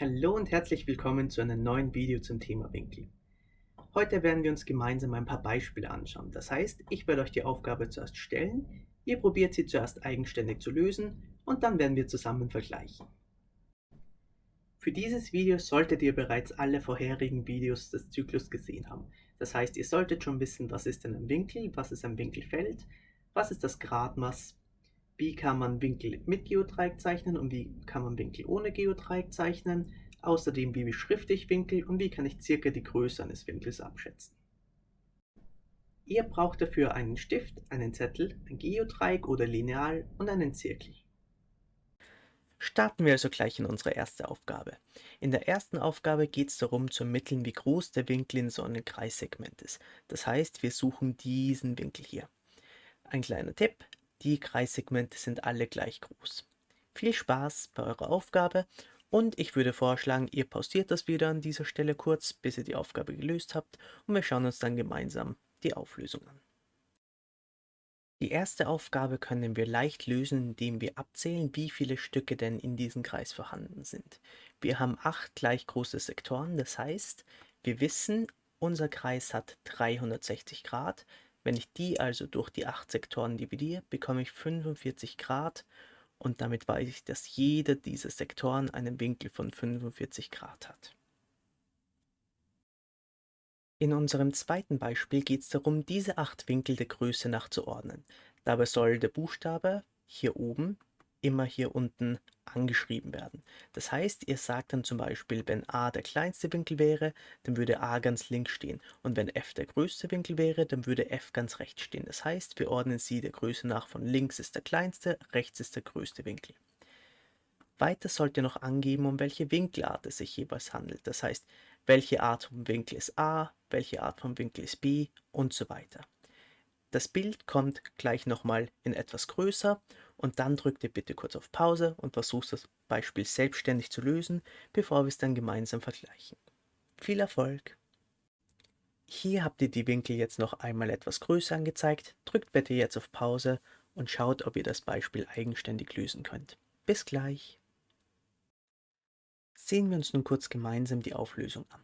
Hallo und herzlich willkommen zu einem neuen Video zum Thema Winkel. Heute werden wir uns gemeinsam ein paar Beispiele anschauen. Das heißt, ich werde euch die Aufgabe zuerst stellen, ihr probiert sie zuerst eigenständig zu lösen und dann werden wir zusammen vergleichen. Für dieses Video solltet ihr bereits alle vorherigen Videos des Zyklus gesehen haben. Das heißt, ihr solltet schon wissen, was ist denn ein Winkel, was ist ein Winkelfeld, was ist das Gradmaß, wie kann man Winkel mit Geodreieck zeichnen und wie kann man Winkel ohne Geodreieck zeichnen, außerdem wie beschrifte ich Winkel und wie kann ich circa die Größe eines Winkels abschätzen. Ihr braucht dafür einen Stift, einen Zettel, ein Geodreieck oder Lineal und einen Zirkel. Starten wir also gleich in unsere erste Aufgabe. In der ersten Aufgabe geht es darum zu ermitteln, wie groß der Winkel in so einem Kreissegment ist. Das heißt, wir suchen diesen Winkel hier. Ein kleiner Tipp, die Kreissegmente sind alle gleich groß. Viel Spaß bei eurer Aufgabe und ich würde vorschlagen, ihr pausiert das wieder an dieser Stelle kurz, bis ihr die Aufgabe gelöst habt und wir schauen uns dann gemeinsam die Auflösung an. Die erste Aufgabe können wir leicht lösen, indem wir abzählen, wie viele Stücke denn in diesem Kreis vorhanden sind. Wir haben acht gleich große Sektoren, das heißt, wir wissen, unser Kreis hat 360 Grad. Wenn ich die also durch die acht Sektoren dividiere, bekomme ich 45 Grad und damit weiß ich, dass jeder dieser Sektoren einen Winkel von 45 Grad hat. In unserem zweiten Beispiel geht es darum, diese acht Winkel der Größe nachzuordnen. Dabei soll der Buchstabe hier oben immer hier unten angeschrieben werden. Das heißt, ihr sagt dann zum Beispiel, wenn a der kleinste Winkel wäre, dann würde a ganz links stehen. Und wenn f der größte Winkel wäre, dann würde f ganz rechts stehen. Das heißt, wir ordnen sie der Größe nach von links ist der kleinste, rechts ist der größte Winkel. Weiter sollt ihr noch angeben, um welche Winkelart es sich jeweils handelt. Das heißt, welche Art vom Winkel ist a, welche Art vom Winkel ist b und so weiter. Das Bild kommt gleich nochmal in etwas größer und dann drückt ihr bitte kurz auf Pause und versucht das Beispiel selbstständig zu lösen, bevor wir es dann gemeinsam vergleichen. Viel Erfolg! Hier habt ihr die Winkel jetzt noch einmal etwas größer angezeigt, drückt bitte jetzt auf Pause und schaut, ob ihr das Beispiel eigenständig lösen könnt. Bis gleich! Sehen wir uns nun kurz gemeinsam die Auflösung an.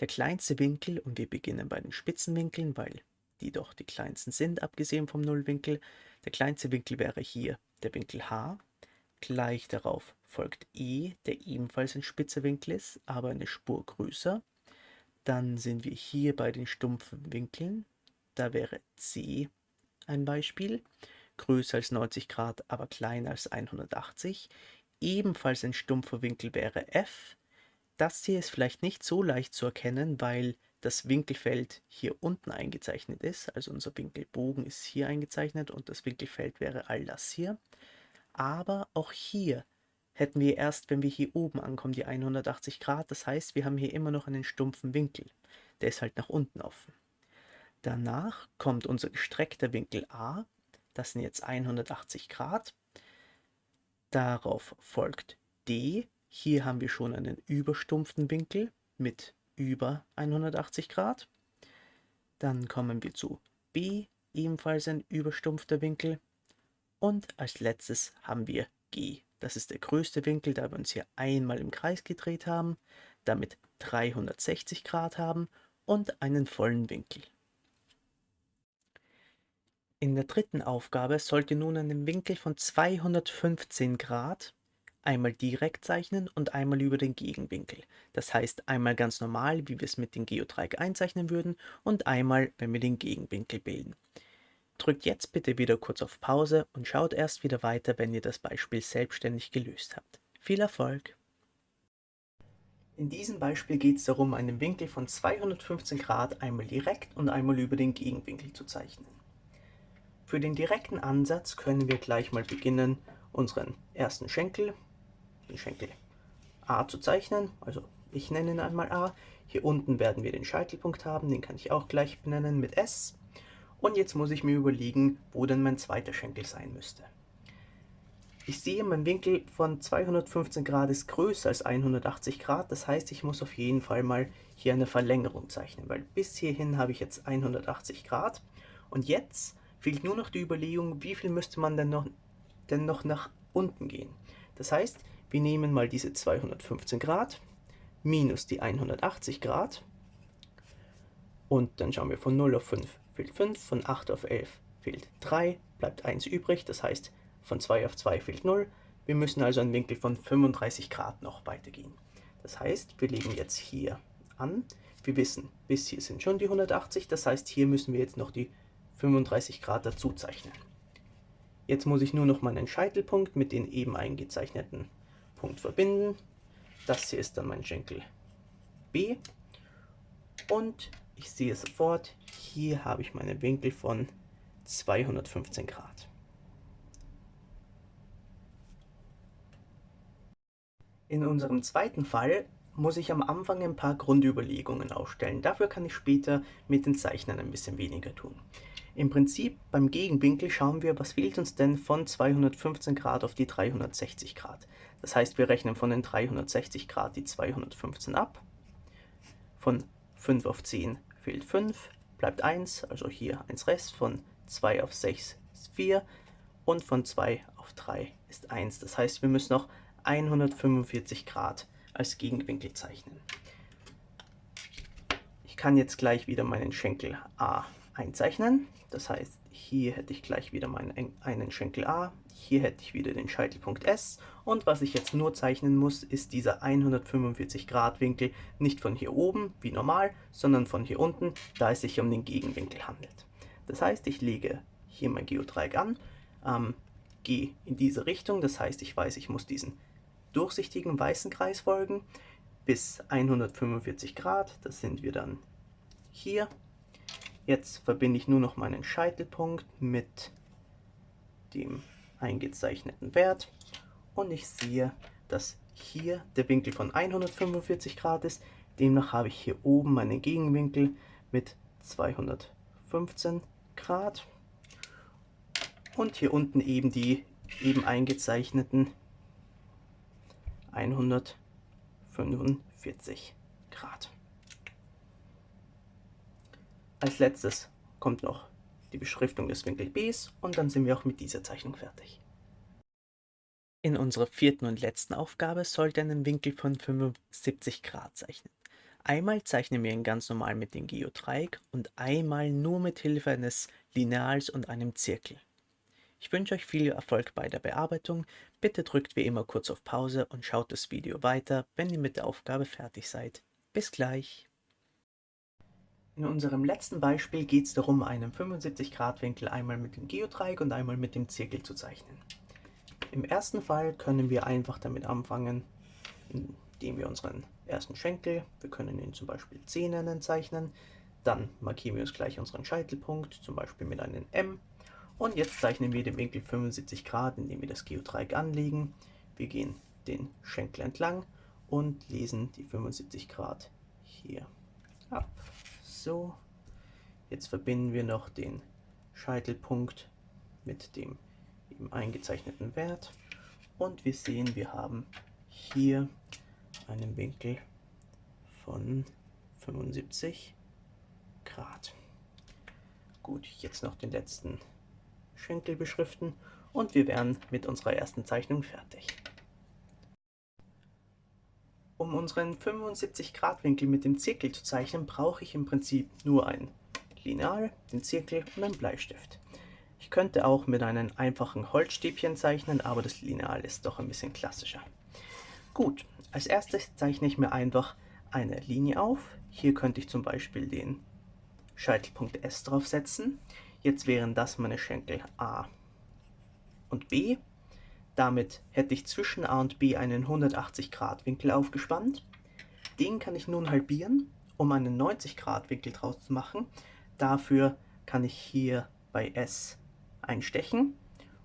Der kleinste Winkel, und wir beginnen bei den Spitzenwinkeln, weil die doch die kleinsten sind, abgesehen vom Nullwinkel. Der kleinste Winkel wäre hier der Winkel H. Gleich darauf folgt E, der ebenfalls ein spitzer Winkel ist, aber eine Spur größer. Dann sind wir hier bei den stumpfen Winkeln. Da wäre C ein Beispiel. Größer als 90 Grad, aber kleiner als 180. Ebenfalls ein stumpfer Winkel wäre F. Das hier ist vielleicht nicht so leicht zu erkennen, weil das Winkelfeld hier unten eingezeichnet ist. Also unser Winkelbogen ist hier eingezeichnet und das Winkelfeld wäre all das hier. Aber auch hier hätten wir erst, wenn wir hier oben ankommen, die 180 Grad. Das heißt, wir haben hier immer noch einen stumpfen Winkel. Der ist halt nach unten offen. Danach kommt unser gestreckter Winkel A. Das sind jetzt 180 Grad. Darauf folgt D. Hier haben wir schon einen überstumpften Winkel mit über 180 Grad. Dann kommen wir zu B, ebenfalls ein überstumpfter Winkel. Und als letztes haben wir G. Das ist der größte Winkel, da wir uns hier einmal im Kreis gedreht haben, damit 360 Grad haben und einen vollen Winkel. In der dritten Aufgabe sollt ihr nun einen Winkel von 215 Grad einmal direkt zeichnen und einmal über den Gegenwinkel. Das heißt einmal ganz normal, wie wir es mit dem Geodreieck einzeichnen würden und einmal, wenn wir den Gegenwinkel bilden. Drückt jetzt bitte wieder kurz auf Pause und schaut erst wieder weiter, wenn ihr das Beispiel selbstständig gelöst habt. Viel Erfolg! In diesem Beispiel geht es darum, einen Winkel von 215 Grad einmal direkt und einmal über den Gegenwinkel zu zeichnen. Für den direkten Ansatz können wir gleich mal beginnen, unseren ersten Schenkel den Schenkel A zu zeichnen. Also ich nenne ihn einmal A. Hier unten werden wir den Scheitelpunkt haben, den kann ich auch gleich benennen mit S. Und jetzt muss ich mir überlegen, wo denn mein zweiter Schenkel sein müsste. Ich sehe, mein Winkel von 215 Grad ist größer als 180 Grad. Das heißt, ich muss auf jeden Fall mal hier eine Verlängerung zeichnen, weil bis hierhin habe ich jetzt 180 Grad. Und jetzt fehlt nur noch die Überlegung, wie viel müsste man denn noch, denn noch nach unten gehen. Das heißt, Wir nehmen mal diese 215 Grad minus die 180 Grad und dann schauen wir von 0 auf 5 fehlt 5, von 8 auf 11 fehlt 3, bleibt 1 übrig, das heißt von 2 auf 2 fehlt 0. Wir müssen also einen Winkel von 35 Grad noch weitergehen. Das heißt, wir legen jetzt hier an. Wir wissen, bis hier sind schon die 180, das heißt, hier müssen wir jetzt noch die 35 Grad dazu zeichnen. Jetzt muss ich nur noch meinen Scheitelpunkt mit den eben eingezeichneten Punkt verbinden. Das hier ist dann mein Schenkel B. Und ich sehe sofort, hier habe ich meinen Winkel von 215 Grad. In unserem zweiten Fall muss ich am Anfang ein paar Grundüberlegungen aufstellen. Dafür kann ich später mit den Zeichnern ein bisschen weniger tun. Im Prinzip beim Gegenwinkel schauen wir, was fehlt uns denn von 215 Grad auf die 360 Grad. Das heißt, wir rechnen von den 360 Grad die 215 ab. Von 5 auf 10 fehlt 5, bleibt 1, also hier 1 Rest. Von 2 auf 6 ist 4 und von 2 auf 3 ist 1. Das heißt, wir müssen noch 145 Grad als Gegenwinkel zeichnen. Ich kann jetzt gleich wieder meinen Schenkel A einzeichnen. Das heißt, hier hätte ich gleich wieder meinen einen Schenkel A, hier hätte ich wieder den Scheitelpunkt S und was ich jetzt nur zeichnen muss, ist dieser 145 Grad Winkel nicht von hier oben, wie normal, sondern von hier unten, da es sich um den Gegenwinkel handelt. Das heißt, ich lege hier mein Geodreieck an, ähm, gehe in diese Richtung, das heißt, ich weiß, ich muss diesen durchsichtigen weißen Kreis folgen bis 145 Grad, das sind wir dann hier Jetzt verbinde ich nur noch meinen Scheitelpunkt mit dem eingezeichneten Wert und ich sehe, dass hier der Winkel von 145 Grad ist. Demnach habe ich hier oben meinen Gegenwinkel mit 215 Grad und hier unten eben die eben eingezeichneten 145 Grad. Als letztes kommt noch die Beschriftung des Winkel Bs und dann sind wir auch mit dieser Zeichnung fertig. In unserer vierten und letzten Aufgabe sollte einen Winkel von 75 Grad zeichnen. Einmal zeichnen wir ihn ganz normal mit dem Geodreieck und einmal nur mit Hilfe eines Lineals und einem Zirkel. Ich wünsche euch viel Erfolg bei der Bearbeitung. Bitte drückt wie immer kurz auf Pause und schaut das Video weiter, wenn ihr mit der Aufgabe fertig seid. Bis gleich! In unserem letzten Beispiel geht es darum, einen 75-Grad-Winkel einmal mit dem Geodreieck und einmal mit dem Zirkel zu zeichnen. Im ersten Fall können wir einfach damit anfangen, indem wir unseren ersten Schenkel, wir können ihn zum Beispiel C nennen, zeichnen. Dann markieren wir uns gleich unseren Scheitelpunkt, zum Beispiel mit einem M. Und jetzt zeichnen wir den Winkel 75 Grad, indem wir das Geodreieck anlegen. Wir gehen den Schenkel entlang und lesen die 75 Grad hier ab so. Jetzt verbinden wir noch den Scheitelpunkt mit dem eben eingezeichneten Wert und wir sehen, wir haben hier einen Winkel von 75 Grad. Gut, jetzt noch den letzten Schenkel beschriften und wir wären mit unserer ersten Zeichnung fertig. Um unseren 75 Grad Winkel mit dem Zirkel zu zeichnen, brauche ich im Prinzip nur ein Lineal, den Zirkel und einen Bleistift. Ich könnte auch mit einem einfachen Holzstäbchen zeichnen, aber das Lineal ist doch ein bisschen klassischer. Gut, als erstes zeichne ich mir einfach eine Linie auf. Hier könnte ich zum Beispiel den Scheitelpunkt S draufsetzen. Jetzt wären das meine Schenkel A und B. Damit hätte ich zwischen A und B einen 180 Grad Winkel aufgespannt. Den kann ich nun halbieren, um einen 90 Grad Winkel draus zu machen. Dafür kann ich hier bei S einstechen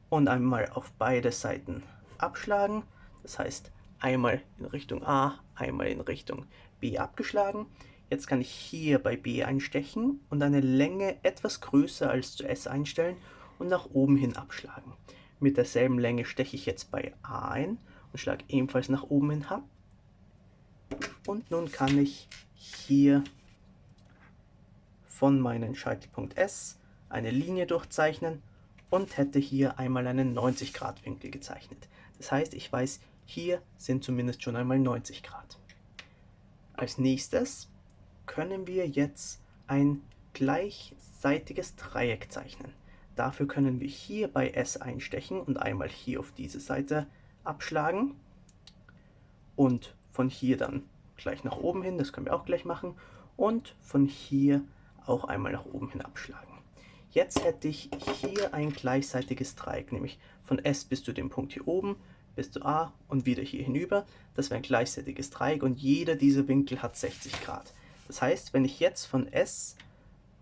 und einmal auf beide Seiten abschlagen. Das heißt einmal in Richtung A, einmal in Richtung B abgeschlagen. Jetzt kann ich hier bei B einstechen und eine Länge etwas größer als zu S einstellen und nach oben hin abschlagen. Mit derselben Länge steche ich jetzt bei A ein und schlage ebenfalls nach oben hin ab. Und nun kann ich hier von meinem Scheitelpunkt S eine Linie durchzeichnen und hätte hier einmal einen 90 Grad Winkel gezeichnet. Das heißt, ich weiß, hier sind zumindest schon einmal 90 Grad. Als nächstes können wir jetzt ein gleichseitiges Dreieck zeichnen. Dafür können wir hier bei S einstechen und einmal hier auf diese Seite abschlagen und von hier dann gleich nach oben hin, das können wir auch gleich machen, und von hier auch einmal nach oben hin abschlagen. Jetzt hätte ich hier ein gleichseitiges Dreieck, nämlich von S bis zu dem Punkt hier oben, bis zu A und wieder hier hinüber. Das wäre ein gleichseitiges Dreieck und jeder dieser Winkel hat 60 Grad. Das heißt, wenn ich jetzt von S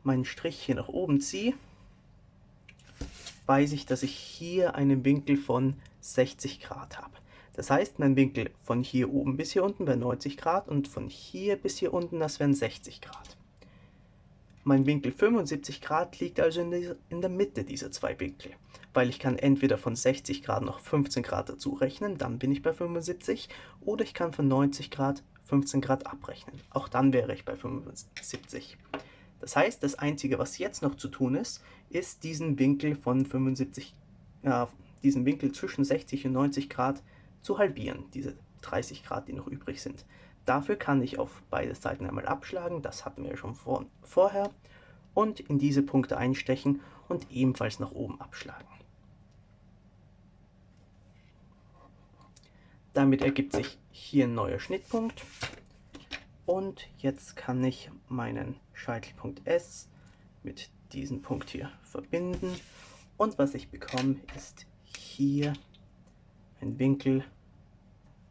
meinen Strich hier nach oben ziehe, weiß ich, dass ich hier einen Winkel von 60 Grad habe. Das heißt, mein Winkel von hier oben bis hier unten wäre 90 Grad und von hier bis hier unten, das wären 60 Grad. Mein Winkel 75 Grad liegt also in der Mitte dieser zwei Winkel, weil ich kann entweder von 60 Grad noch 15 Grad dazu rechnen, dann bin ich bei 75, oder ich kann von 90 Grad 15 Grad abrechnen, auch dann wäre ich bei 75. Das heißt, das Einzige, was jetzt noch zu tun ist, ist diesen Winkel von 75, äh, diesen Winkel zwischen 60 und 90 Grad zu halbieren, diese 30 Grad, die noch übrig sind. Dafür kann ich auf beide Seiten einmal abschlagen, das hatten wir schon vor, vorher, und in diese Punkte einstechen und ebenfalls nach oben abschlagen. Damit ergibt sich hier ein neuer Schnittpunkt und jetzt kann ich meinen Scheitelpunkt S mit diesem Punkt hier verbinden und was ich bekomme ist hier ein Winkel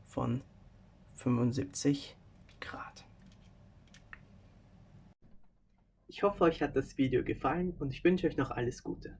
von 75 Grad. Ich hoffe, euch hat das Video gefallen und ich wünsche euch noch alles Gute.